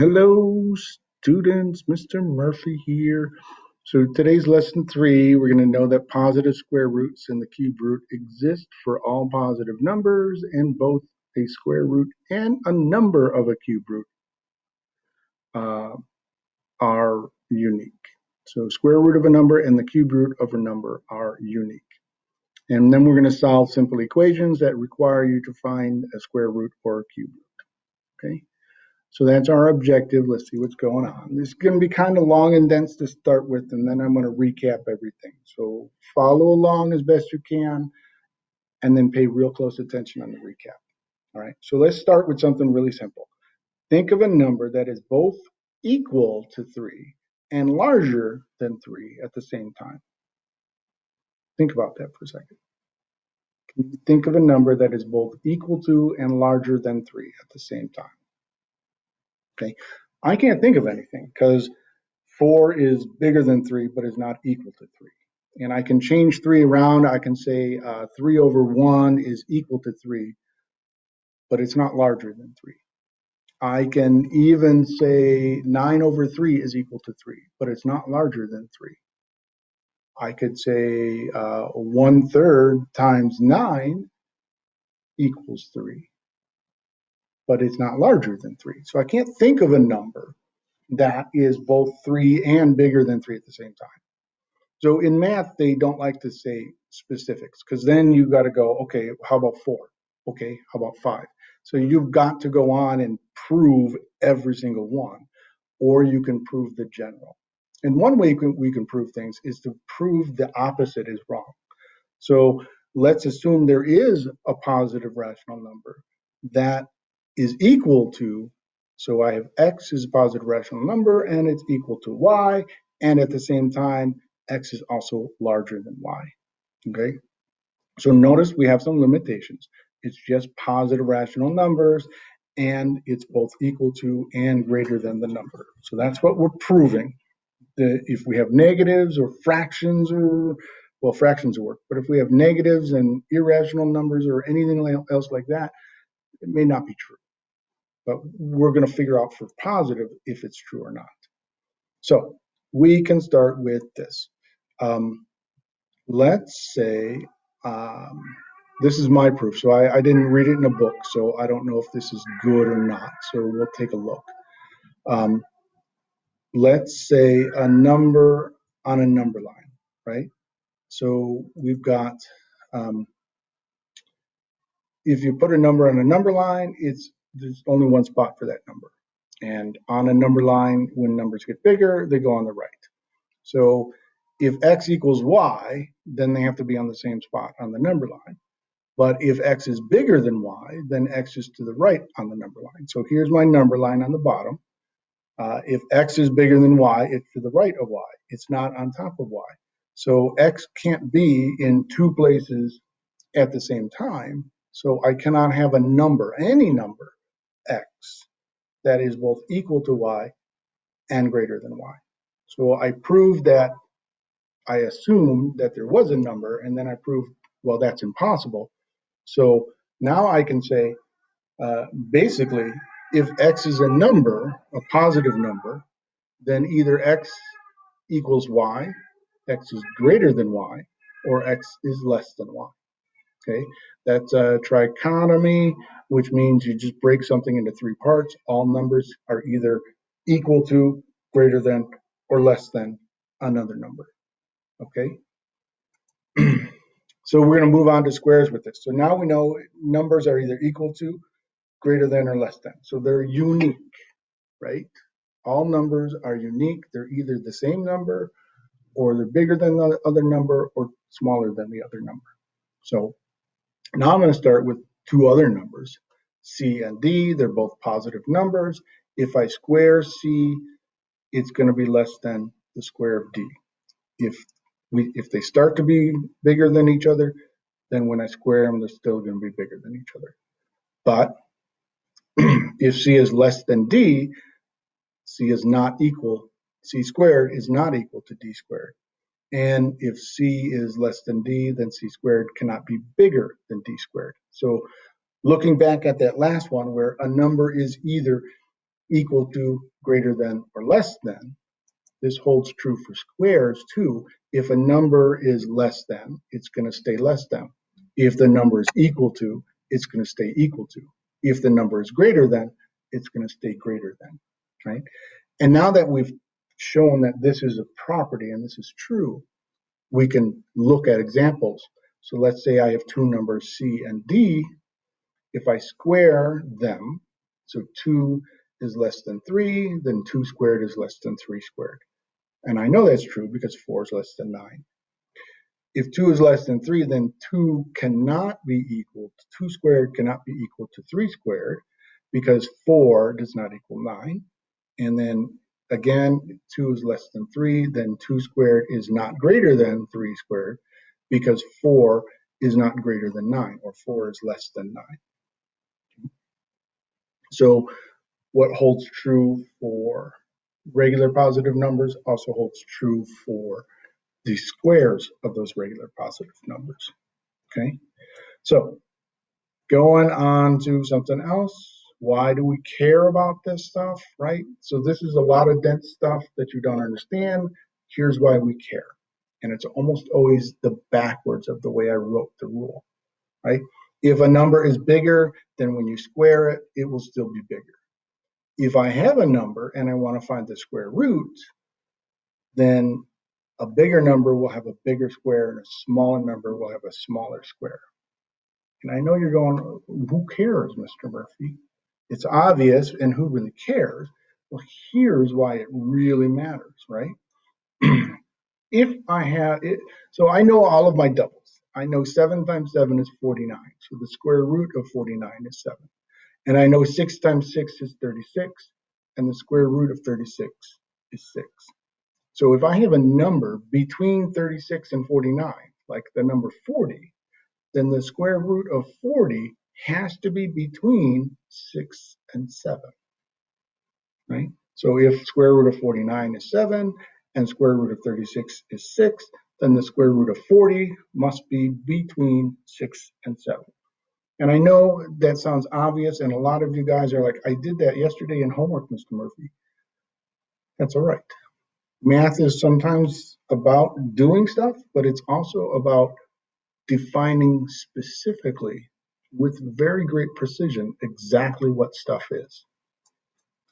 Hello, students. Mr. Murphy here. So today's lesson three, we're going to know that positive square roots and the cube root exist for all positive numbers, and both a square root and a number of a cube root uh, are unique. So square root of a number and the cube root of a number are unique. And then we're going to solve simple equations that require you to find a square root or a cube root. Okay. So that's our objective. Let's see what's going on. This is going to be kind of long and dense to start with, and then I'm going to recap everything. So follow along as best you can, and then pay real close attention on the recap. All right, so let's start with something really simple. Think of a number that is both equal to 3 and larger than 3 at the same time. Think about that for a second. Think of a number that is both equal to and larger than 3 at the same time. Okay, I can't think of anything because four is bigger than three, but is not equal to three. And I can change three around. I can say uh, three over one is equal to three, but it's not larger than three. I can even say nine over three is equal to three, but it's not larger than three. I could say uh, one third times nine equals three but it's not larger than three. So I can't think of a number that is both three and bigger than three at the same time. So in math, they don't like to say specifics because then you got to go, okay, how about four? Okay, how about five? So you've got to go on and prove every single one, or you can prove the general. And one way we can prove things is to prove the opposite is wrong. So let's assume there is a positive rational number that is equal to, so I have x is a positive rational number and it's equal to y, and at the same time, x is also larger than y, okay? So notice we have some limitations. It's just positive rational numbers, and it's both equal to and greater than the number. So that's what we're proving. The, if we have negatives or fractions or, well, fractions work, but if we have negatives and irrational numbers or anything else like that, it may not be true. But we're going to figure out for positive if it's true or not. So we can start with this. Um, let's say um, this is my proof. So I, I, didn't read it in a book, so I don't know if this is good or not. So we'll take a look. Um, let's say a number on a number line, right? So we've got, um, if you put a number on a number line, it's there's only one spot for that number. And on a number line, when numbers get bigger, they go on the right. So if x equals y, then they have to be on the same spot on the number line. But if x is bigger than y, then x is to the right on the number line. So here's my number line on the bottom. Uh, if x is bigger than y, it's to the right of y. It's not on top of y. So x can't be in two places at the same time. So I cannot have a number, any number, x that is both equal to y and greater than y. So I proved that I assumed that there was a number, and then I proved, well, that's impossible. So now I can say, uh, basically, if x is a number, a positive number, then either x equals y, x is greater than y, or x is less than y. Okay, that's a trichotomy, which means you just break something into three parts. All numbers are either equal to, greater than, or less than another number. Okay. so we're going to move on to squares with this. So now we know numbers are either equal to, greater than, or less than. So they're unique, right? All numbers are unique. They're either the same number, or they're bigger than the other number, or smaller than the other number. So now I'm going to start with two other numbers, c and d. They're both positive numbers. If I square c, it's going to be less than the square of d. If we if they start to be bigger than each other, then when I square them, they're still going to be bigger than each other. But if c is less than d, c is not equal, c squared is not equal to d squared. And if c is less than d, then c squared cannot be bigger than d squared. So looking back at that last one where a number is either equal to, greater than, or less than. This holds true for squares too. If a number is less than, it's going to stay less than. If the number is equal to, it's going to stay equal to. If the number is greater than, it's going to stay greater than, right? And now that we've shown that this is a property and this is true, we can look at examples. So let's say I have two numbers C and D. If I square them, so 2 is less than 3, then 2 squared is less than 3 squared. And I know that's true because 4 is less than 9. If 2 is less than 3, then 2 cannot be equal, 2 squared cannot be equal to 3 squared because 4 does not equal 9. And then again, 2 is less than 3, then 2 squared is not greater than 3 squared because 4 is not greater than 9, or 4 is less than 9. So what holds true for regular positive numbers also holds true for the squares of those regular positive numbers. Okay, so going on to something else. Why do we care about this stuff, right? So this is a lot of dense stuff that you don't understand. Here's why we care. And it's almost always the backwards of the way I wrote the rule, right? If a number is bigger, then when you square it, it will still be bigger. If I have a number and I want to find the square root, then a bigger number will have a bigger square and a smaller number will have a smaller square. And I know you're going, who cares, Mr. Murphy? It's obvious, and who really cares? Well, here's why it really matters, right? if I have it, so I know all of my doubles. I know 7 times 7 is 49, so the square root of 49 is 7. And I know 6 times 6 is 36, and the square root of 36 is 6. So if I have a number between 36 and 49, like the number 40, then the square root of 40 has to be between 6 and 7, right? So if square root of 49 is 7 and square root of 36 is 6, then the square root of 40 must be between 6 and 7. And I know that sounds obvious, and a lot of you guys are like, I did that yesterday in homework, Mr. Murphy. That's all right. Math is sometimes about doing stuff, but it's also about defining specifically with very great precision exactly what stuff is.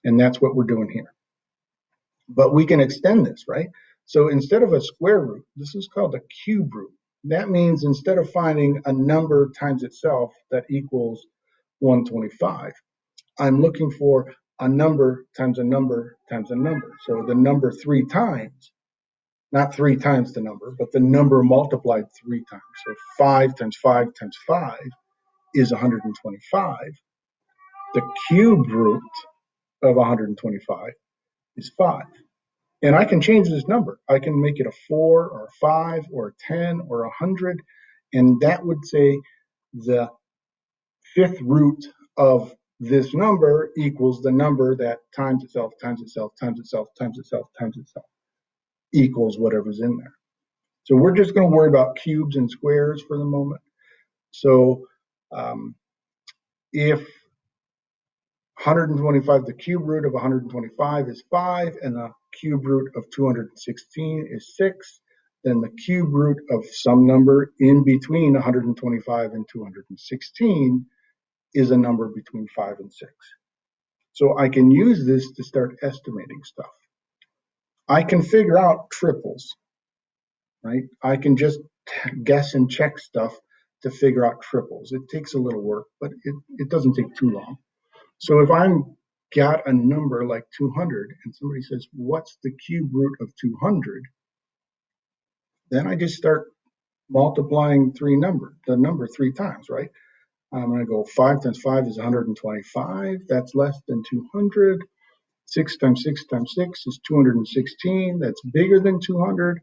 And that's what we're doing here. But we can extend this, right? So instead of a square root, this is called a cube root. That means instead of finding a number times itself that equals 125, I'm looking for a number times a number times a number. So the number three times, not three times the number, but the number multiplied three times. So five times five times five is 125. The cube root of 125 is five. And I can change this number. I can make it a four or a five or a 10 or a hundred. And that would say the fifth root of this number equals the number that times itself, times itself, times itself, times itself, times itself, equals whatever's in there. So we're just going to worry about cubes and squares for the moment. So um, if 125, the cube root of 125 is 5, and the cube root of 216 is 6, then the cube root of some number in between 125 and 216 is a number between 5 and 6. So I can use this to start estimating stuff. I can figure out triples, right? I can just guess and check stuff to figure out triples. It takes a little work, but it, it doesn't take too long. So if I'm got a number like 200 and somebody says, what's the cube root of 200? Then I just start multiplying three number, the number three times, right? I'm going to go 5 times 5 is 125. That's less than 200. 6 times 6 times 6 is 216. That's bigger than 200.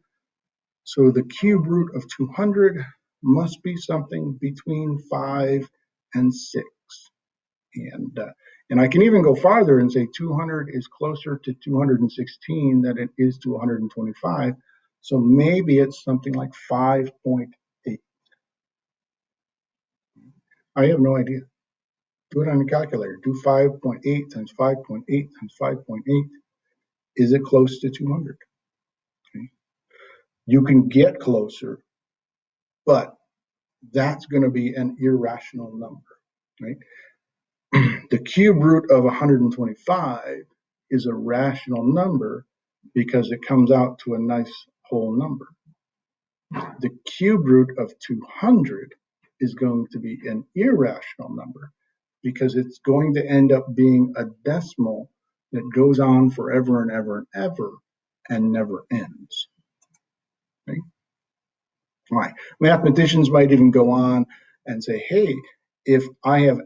So the cube root of 200 must be something between 5 and 6. And, uh, and I can even go farther and say 200 is closer to 216 than it is to 125. So maybe it's something like 5.8. I have no idea. Do it on your calculator. Do 5.8 times 5.8 times 5.8. Is it close to 200? Okay. You can get closer, but that's going to be an irrational number, right? the cube root of 125 is a rational number because it comes out to a nice whole number. The cube root of 200 is going to be an irrational number because it's going to end up being a decimal that goes on forever and ever and ever and never ends. Right. Mathematicians might even go on and say, hey, if I have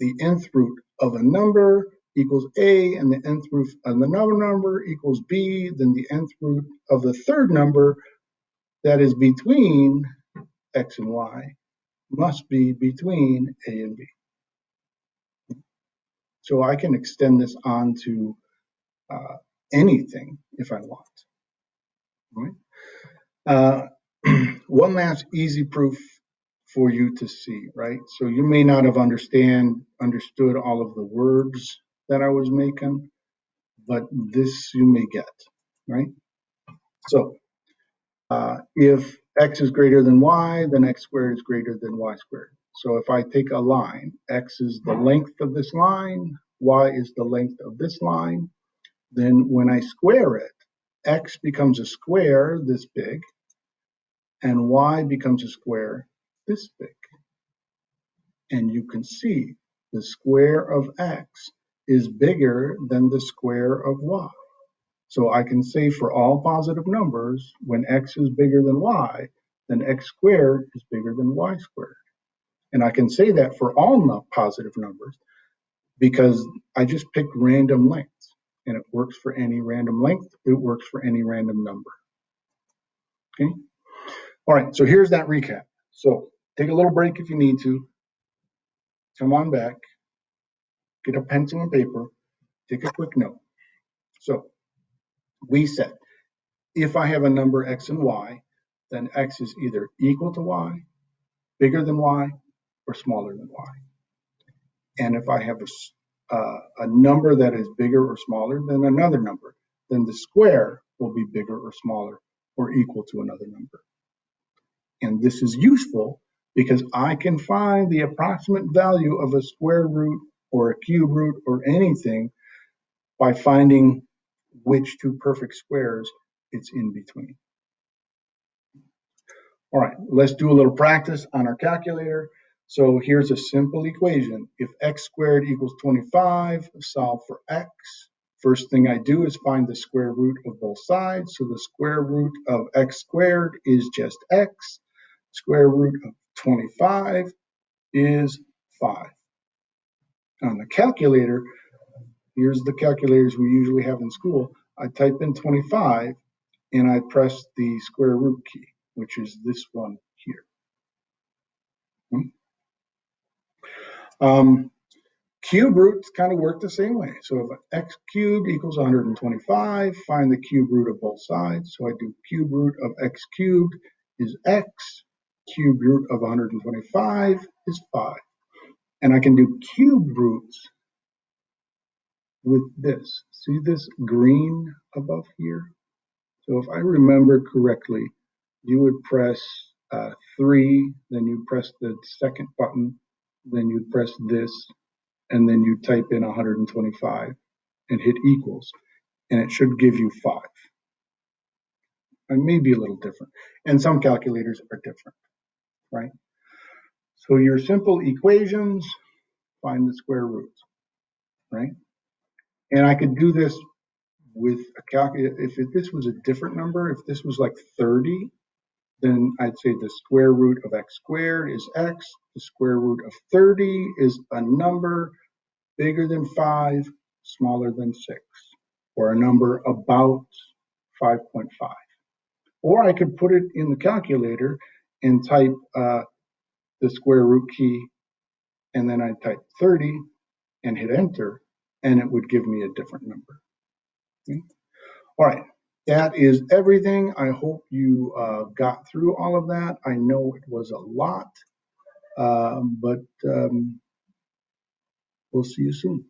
the nth root of a number equals a and the nth root of another number equals b, then the nth root of the third number that is between x and y must be between a and b. So I can extend this on to uh, anything if I want. Right? Uh, one last easy proof for you to see, right? So you may not have understand understood all of the words that I was making, but this you may get, right? So uh, if x is greater than y, then x squared is greater than y squared. So if I take a line, x is the length of this line, y is the length of this line, then when I square it, x becomes a square this big, and y becomes a square this big. And you can see the square of x is bigger than the square of y. So I can say for all positive numbers, when x is bigger than y, then x squared is bigger than y squared. And I can say that for all positive numbers because I just picked random lengths and it works for any random length. It works for any random number. Okay. All right. So here's that recap. So take a little break if you need to. Come on back. Get a pencil and paper. Take a quick note. So we said if I have a number x and y, then x is either equal to y, bigger than y, or smaller than y. And if I have a, uh, a number that is bigger or smaller than another number, then the square will be bigger or smaller or equal to another number. And this is useful because I can find the approximate value of a square root or a cube root or anything by finding which two perfect squares it's in between. All right, let's do a little practice on our calculator. So here's a simple equation. If x squared equals 25, solve for x. First thing I do is find the square root of both sides. So the square root of x squared is just x. Square root of 25 is 5. On the calculator, here's the calculators we usually have in school. I type in 25 and I press the square root key, which is this one here. Hmm? Um, cube roots kind of work the same way. So if x cubed equals 125, find the cube root of both sides. So I do cube root of x cubed is x, cube root of 125 is 5. And I can do cube roots with this. See this green above here? So if I remember correctly, you would press uh, 3, then you press the second button, then you press this, and then you type in 125 and hit equals, and it should give you 5. It may be a little different, and some calculators are different right? So your simple equations, find the square roots, right? And I could do this with a calculator. If it, this was a different number, if this was like 30, then I'd say the square root of x squared is x. The square root of 30 is a number bigger than 5, smaller than 6, or a number about 5.5. Or I could put it in the calculator and type uh, the square root key, and then I type 30 and hit enter, and it would give me a different number. Okay. All right, that is everything. I hope you uh, got through all of that. I know it was a lot, uh, but um, We'll see you soon.